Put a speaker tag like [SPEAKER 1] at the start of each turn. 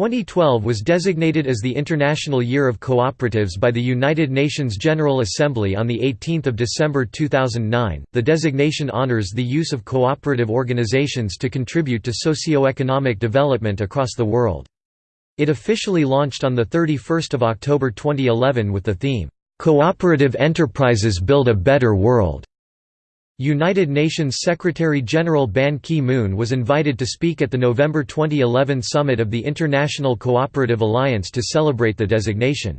[SPEAKER 1] 2012 was designated as the International Year of Cooperatives by the United Nations General Assembly on 18 December 2009. The designation honors the use of cooperative organizations to contribute to socio-economic development across the world. It officially launched on 31 October 2011 with the theme, "'Cooperative Enterprises Build a Better World' United Nations Secretary-General Ban Ki-moon was invited to speak at the November 2011 summit of the International Cooperative Alliance to celebrate the designation.